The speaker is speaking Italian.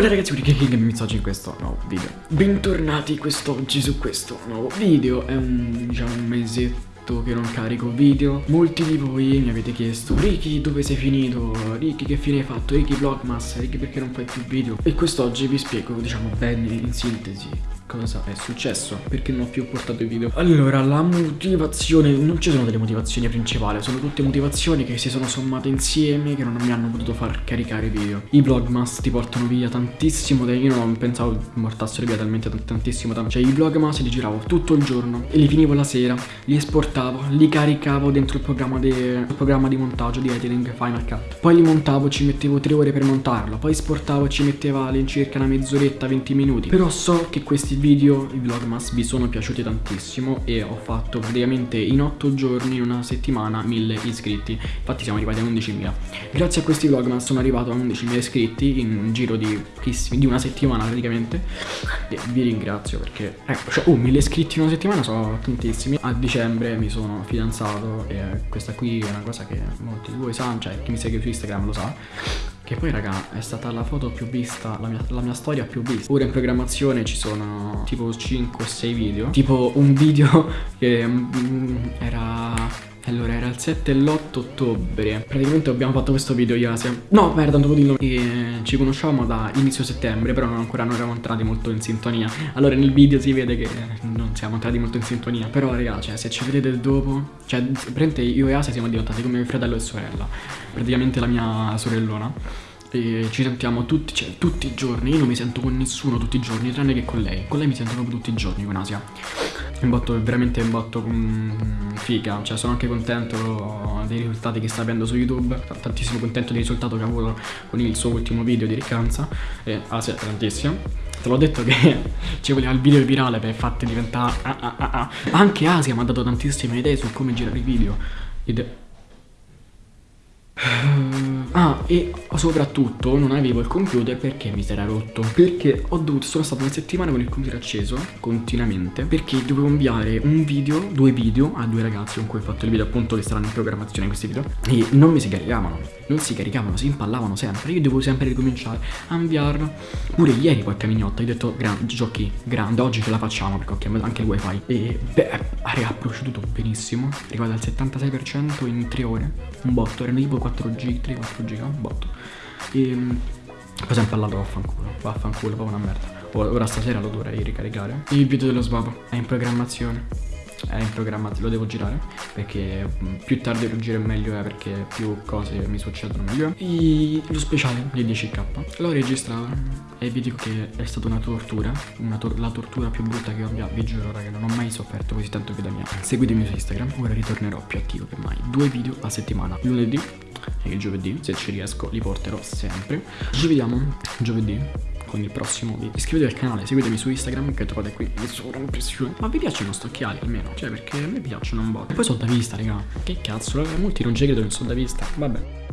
Buona ragazzi, qui King e oggi in questo nuovo video Bentornati quest'oggi su questo nuovo video È un, diciamo, un mesetto che non carico video Molti di voi mi avete chiesto Ricky dove sei finito? Ricky che fine hai fatto? Ricky Vlogmas? Ricky perché non fai più video? E quest'oggi vi spiego, diciamo, bene in sintesi cosa è successo, perché non ho più portato i video. Allora, la motivazione, non ci sono delle motivazioni principali, sono tutte motivazioni che si sono sommate insieme, che non mi hanno potuto far caricare video. I vlogmas ti portano via tantissimo, io non pensavo portassero via talmente tantissimo tempo. Cioè, i vlogmas li giravo tutto il giorno e li finivo la sera, li esportavo, li caricavo dentro il programma, de, il programma di montaggio di editing Final Cut. Poi li montavo, ci mettevo tre ore per montarlo, poi esportavo, ci metteva all'incirca una mezz'oretta, 20 minuti. Però so che questi video, i vlogmas, vi sono piaciuti tantissimo e ho fatto praticamente in 8 giorni, in una settimana, 1000 iscritti. Infatti siamo arrivati a 11.000. Grazie a questi vlogmas sono arrivato a 11.000 iscritti in un giro di di una settimana praticamente. E vi ringrazio perché, ecco, cioè, oh, 1000 iscritti in una settimana sono tantissimi. A dicembre mi sono fidanzato e questa qui è una cosa che molti di voi sanno, cioè chi mi segue su Instagram lo sa. Che poi raga è stata la foto più vista, la mia, la mia storia più vista. Ora in programmazione ci sono tipo 5 o 6 video. Tipo un video che mm, era allora era il 7 e l'8 ottobre. Praticamente abbiamo fatto questo video io Asia No merda non devo dirlo. E ci conosciamo da inizio settembre Però ancora non eravamo entrati molto in sintonia. Allora nel video si vede che non siamo entrati molto in sintonia. Però raga cioè se ci vedete dopo Cioè praticamente io e Asia siamo diventati come fratello e sorella. Praticamente la mia sorellona e ci sentiamo tutti, cioè, tutti i giorni. Io non mi sento con nessuno tutti i giorni, tranne che con lei. Con lei mi sento proprio tutti i giorni con Asia. Un botto, veramente un botto um, figa. Cioè, sono anche contento dei risultati che sta avendo su YouTube. Tantissimo contento del risultato che ha avuto con il suo ultimo video di riccanza. E Asia, tantissimo. Te l'ho detto che ci voleva il video virale per farti diventare. Ah, ah, ah, ah. Anche Asia mi ha dato tantissime idee su come girare i video. Ide Ah, e soprattutto non avevo il computer perché mi si era rotto. Perché ho dovuto, sono stato una settimana con il computer acceso, continuamente, perché dovevo inviare un video, due video a due ragazzi con cui ho fatto il video, appunto, che saranno in programmazione questi video, e non mi si caricavano. Non si caricavano, si impallavano sempre. Io dovevo sempre ricominciare a inviarlo. Pure ieri qualche mignotta, ho detto, grande, giochi, grande, oggi ce la facciamo perché ho chiamato anche il wifi. E, beh, ha proceduto benissimo, riguarda il 76% in 3 ore. Un botto, erano tipo 4G, 3-4 un botto. E poi sempre parlato vaffanculo, vaffanculo, proprio una merda. Ora stasera lo dovrei ricaricare. Il video dello sbabo è in programmazione è in programma, lo devo girare perché mm, più tardi lo giro meglio è perché più cose mi succedono meglio e lo speciale di 10k l'ho registrato e vi dico che è stata una tortura una tor la tortura più brutta che abbia vi giuro raga non ho mai sofferto così tanto vita mia seguitemi su Instagram ora ritornerò più attivo che mai due video a settimana lunedì il giovedì se ci riesco li porterò sempre. Ci vediamo giovedì con il prossimo video. Iscrivetevi al canale, seguitemi su Instagram che trovate qui in sovraimpressione Ma vi piacciono sto occhiali almeno? Cioè perché a me piacciono un po' E poi sono da vista raga. Che cazzo, molti non ci credono in sono da vista. Vabbè